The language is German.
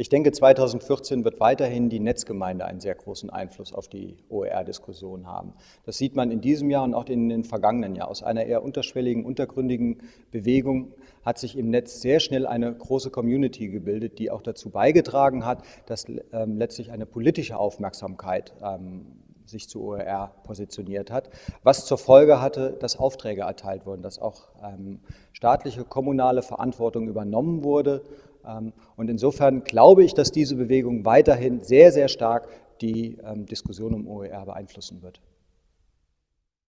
Ich denke, 2014 wird weiterhin die Netzgemeinde einen sehr großen Einfluss auf die OER-Diskussion haben. Das sieht man in diesem Jahr und auch in den vergangenen Jahren. Aus einer eher unterschwelligen, untergründigen Bewegung hat sich im Netz sehr schnell eine große Community gebildet, die auch dazu beigetragen hat, dass ähm, letztlich eine politische Aufmerksamkeit ähm, sich zu OER positioniert hat, was zur Folge hatte, dass Aufträge erteilt wurden, dass auch ähm, staatliche, kommunale Verantwortung übernommen wurde und insofern glaube ich, dass diese Bewegung weiterhin sehr, sehr stark die ähm, Diskussion um OER beeinflussen wird.